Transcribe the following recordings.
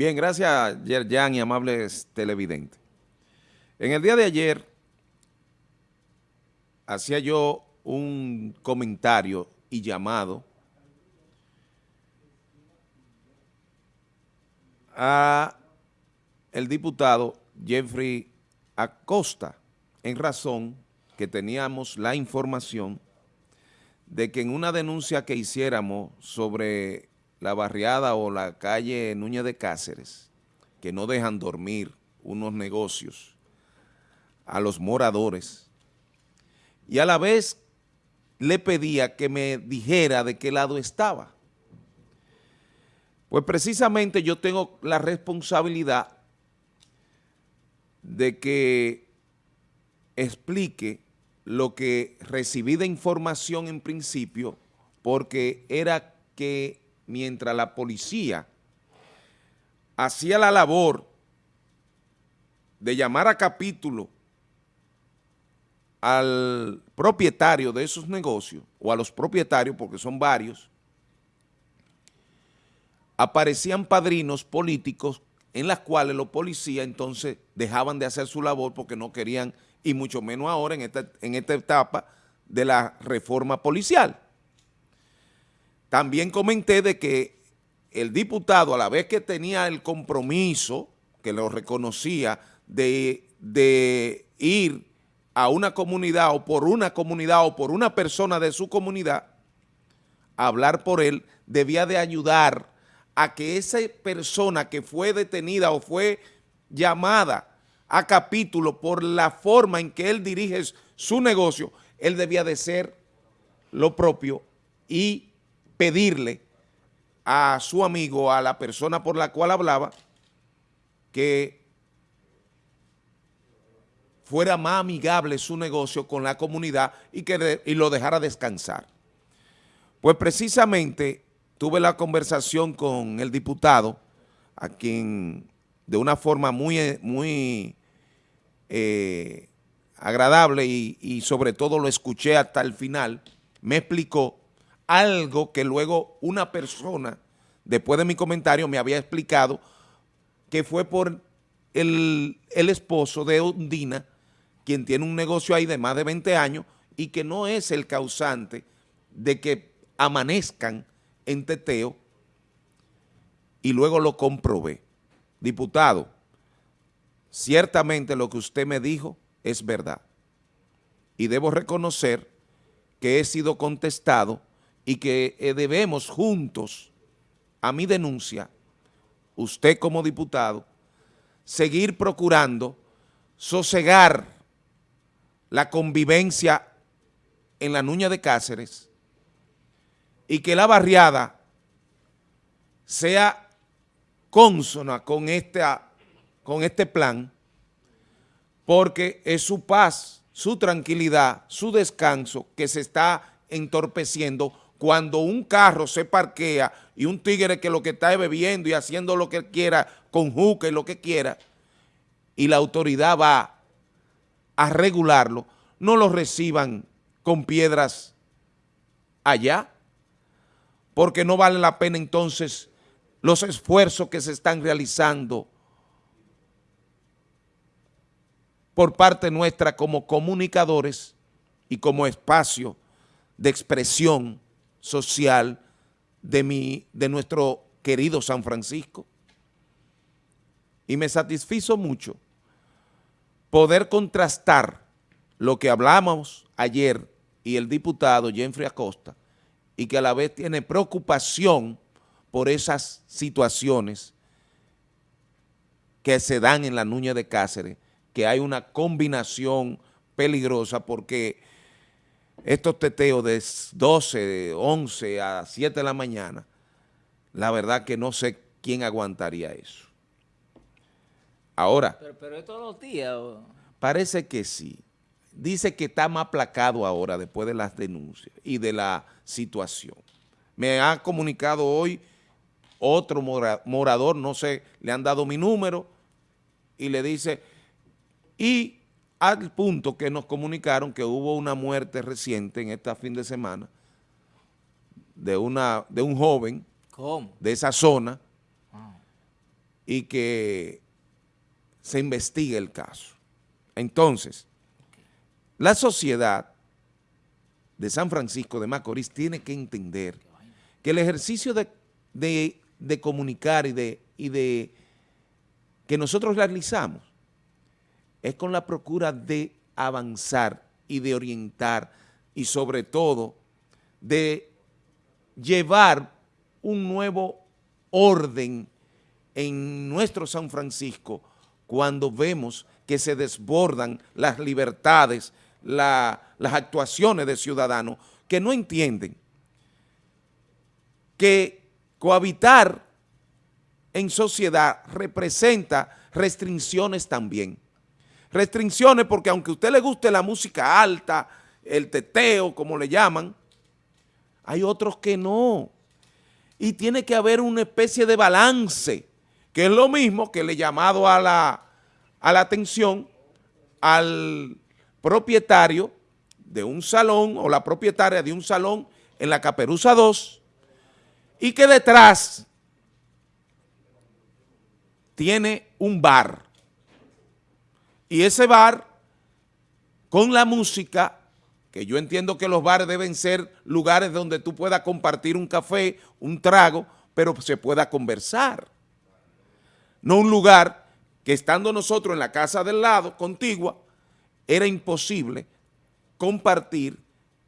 Bien, gracias Yerjan y amables televidentes. En el día de ayer hacía yo un comentario y llamado a el diputado Jeffrey Acosta en razón que teníamos la información de que en una denuncia que hiciéramos sobre la barriada o la calle Núñez de Cáceres, que no dejan dormir unos negocios a los moradores, y a la vez le pedía que me dijera de qué lado estaba. Pues precisamente yo tengo la responsabilidad de que explique lo que recibí de información en principio, porque era que mientras la policía hacía la labor de llamar a capítulo al propietario de esos negocios, o a los propietarios, porque son varios, aparecían padrinos políticos en las cuales los policías entonces dejaban de hacer su labor porque no querían, y mucho menos ahora en esta, en esta etapa de la reforma policial. También comenté de que el diputado, a la vez que tenía el compromiso, que lo reconocía, de, ir a una comunidad o por una comunidad o por una persona de su comunidad, hablar por él, debía de ayudar a que esa persona que fue detenida o fue llamada a capítulo por la forma en que él dirige su negocio, él debía de ser lo propio y pedirle a su amigo, a la persona por la cual hablaba, que fuera más amigable su negocio con la comunidad y que y lo dejara descansar. Pues precisamente tuve la conversación con el diputado, a quien de una forma muy, muy eh, agradable y, y sobre todo lo escuché hasta el final, me explicó algo que luego una persona, después de mi comentario, me había explicado que fue por el, esposo de Undina, quien tiene un negocio ahí de más de 20 años y que no es el causante de que amanezcan en teteo y luego lo comprobé. Diputado, ciertamente lo que usted me dijo es verdad y debo reconocer que he sido contestado y que eh, debemos juntos, a mi denuncia, usted como diputado, seguir procurando sosegar la convivencia en la Nuña de Cáceres y que la barriada sea consona con, con este plan porque es su paz, su tranquilidad, su descanso que se está entorpeciendo cuando un carro se parquea y un tigre que lo que está es bebiendo y haciendo lo que quiera con juca y lo que quiera, y la autoridad va a regularlo, no lo reciban con piedras allá, porque no vale la pena entonces los esfuerzos que se están realizando por parte nuestra como comunicadores y como espacio de expresión social de, mi, de nuestro querido San Francisco. Y me satisfizo mucho poder contrastar lo que hablamos ayer y el diputado Jeffrey Acosta y que a la vez tiene preocupación por esas situaciones que se dan en la Nuña de Cáceres, que hay una combinación peligrosa porque estos teteos de 12, 11 a 7 de la mañana, la verdad que no sé quién aguantaría eso. Ahora. Pero, es todos los días. Parece que sí. Dice que está más aplacado ahora después de las denuncias y de la situación. Me ha comunicado hoy otro morador, no sé, le han dado mi número y le dice, y al punto que nos comunicaron que hubo una muerte reciente en esta fin de semana de, una, de un joven de esa zona y que se investigue el caso. Entonces, la sociedad de San Francisco de Macorís tiene que entender que el ejercicio de, comunicar y de, y de que nosotros realizamos es con la procura de avanzar y de orientar y sobre todo de llevar un nuevo orden en nuestro San Francisco cuando vemos que se desbordan las libertades, las actuaciones de ciudadanos que no entienden que cohabitar en sociedad representa restricciones también. Restricciones porque aunque a usted le guste la música alta, el teteo, como le llaman, hay otros que no. Y tiene que haber una especie de balance, que es lo mismo que le he llamado a la, a la atención al propietario de un salón o la propietaria de un salón en la Caperuza 2 y que detrás tiene un bar. Y ese bar, con la música, que yo entiendo que los bares deben ser lugares donde tú puedas compartir un café, un trago, pero se pueda conversar. No un lugar que estando nosotros en la casa del lado, contigua, era imposible compartir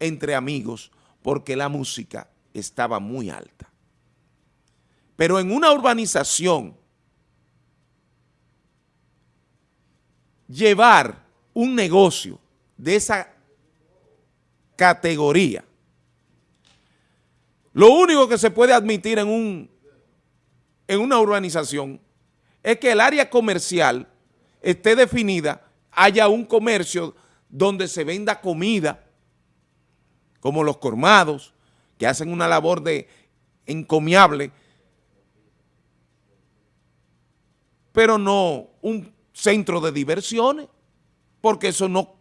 entre amigos porque la música estaba muy alta. Pero en una urbanización llevar un negocio de esa categoría, lo único que se puede admitir en, un, en una urbanización es que el área comercial esté definida, haya un comercio donde se venda comida, como los colmados, que hacen una labor de encomiable, pero no un centro de diversiones, porque eso no,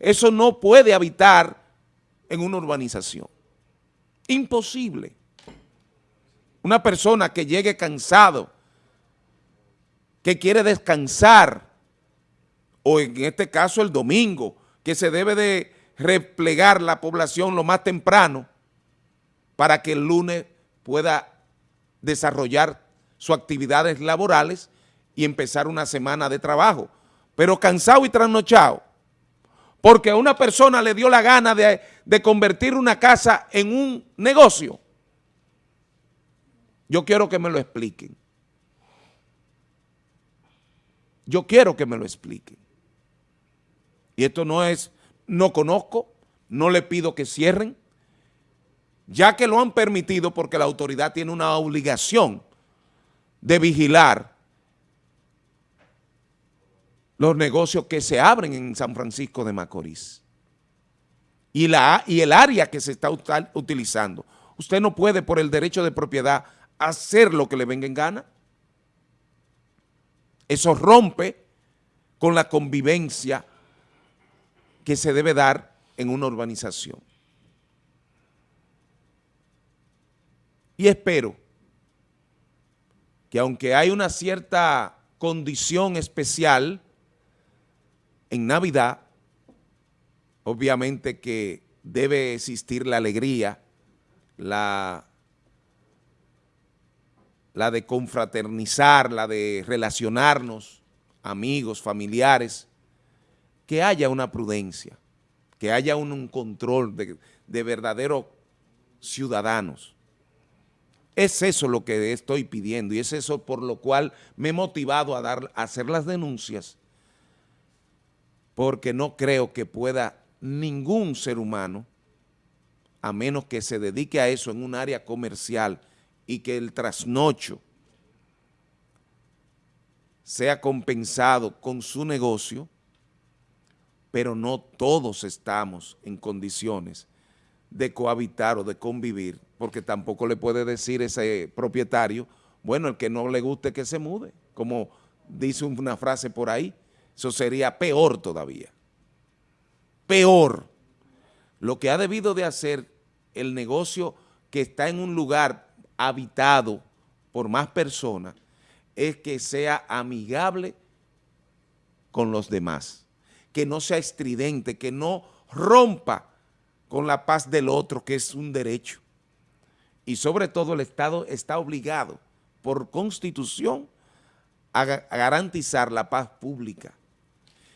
eso no puede habitar en una urbanización. Imposible. Una persona que llegue cansado, que quiere descansar, o en este caso el domingo, que se debe de replegar la población lo más temprano para que el lunes pueda desarrollar sus actividades laborales y empezar una semana de trabajo, pero cansado y trasnochado, porque a una persona le dio la gana de, de convertir una casa en un negocio. Yo quiero que me lo expliquen. Yo quiero que me lo expliquen. Y esto no es, no conozco, no le pido que cierren, ya que lo han permitido porque la autoridad tiene una obligación de vigilar los negocios que se abren en San Francisco de Macorís y, la, y el área que se está utilizando. Usted no puede por el derecho de propiedad hacer lo que le venga en gana. Eso rompe con la convivencia que se debe dar en una urbanización. Y espero que aunque hay una cierta condición especial en Navidad, obviamente que debe existir la alegría, la, la de confraternizar, la de relacionarnos, amigos, familiares, que haya una prudencia, que haya un, control de, de verdaderos ciudadanos. Es eso lo que estoy pidiendo y es eso por lo cual me he motivado a, dar, a hacer las denuncias porque no creo que pueda ningún ser humano, a menos que se dedique a eso en un área comercial y que el trasnocho sea compensado con su negocio, pero no todos estamos en condiciones de cohabitar o de convivir, porque tampoco le puede decir ese propietario, bueno, el que no le guste que se mude, como dice una frase por ahí, eso sería peor todavía. Peor. Lo que ha debido de hacer el negocio que está en un lugar habitado por más personas es que sea amigable con los demás, que no sea estridente, que no rompa con la paz del otro, que es un derecho. Y sobre todo el Estado está obligado por constitución a, garantizar la paz pública.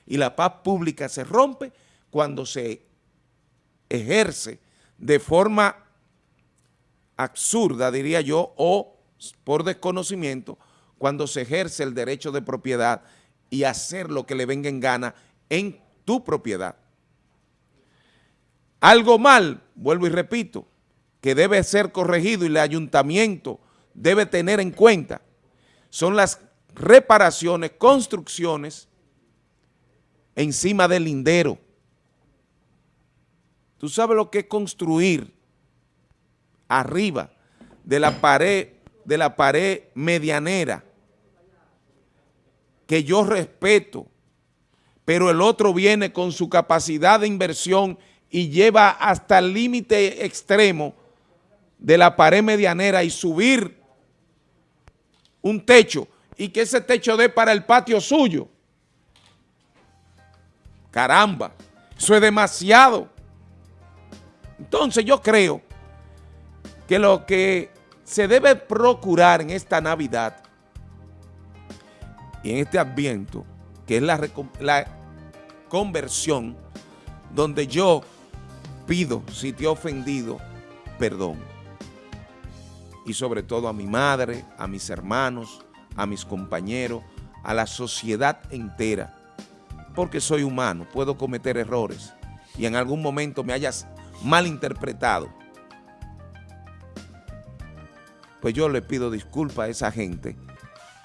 Y la paz pública se rompe cuando se ejerce de forma absurda, diría yo, o por desconocimiento, cuando se ejerce el derecho de propiedad y hacer lo que le venga en gana en tu propiedad. Algo mal, vuelvo y repito, que debe ser corregido y el ayuntamiento debe tener en cuenta, son las reparaciones, construcciones encima del lindero. Tú sabes lo que es construir arriba de la pared, de la pared medianera, que yo respeto, pero el otro viene con su capacidad de inversión y lleva hasta el límite extremo de la pared medianera y subir un techo y que ese techo dé para el patio suyo. Caramba, eso es demasiado. Entonces yo creo que lo que se debe procurar en esta Navidad y en este Adviento, que es la, la conversión, donde yo pido, si te he ofendido, perdón. Y sobre todo a mi madre, a mis hermanos, a mis compañeros, a la sociedad entera, porque soy humano, puedo cometer errores y en algún momento me hayas malinterpretado. Pues yo le pido disculpas a esa gente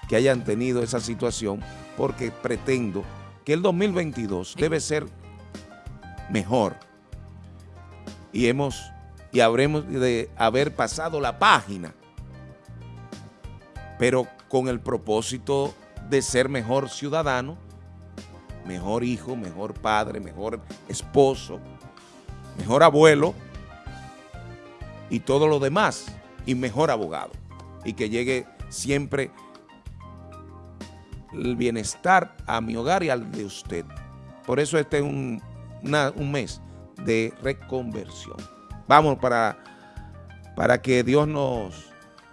que hayan tenido esa situación porque pretendo que el 2022 debe ser mejor. Y hemos y habremos de haber pasado la página pero con el propósito de ser mejor ciudadano, mejor hijo, mejor padre, mejor esposo, mejor abuelo y todo lo demás y mejor abogado y que llegue siempre el bienestar a mi hogar y al de usted. Por eso este es un, un mes de reconversión. Vamos para, para que Dios nos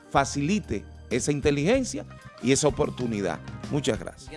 facilite esa inteligencia y esa oportunidad. Muchas gracias.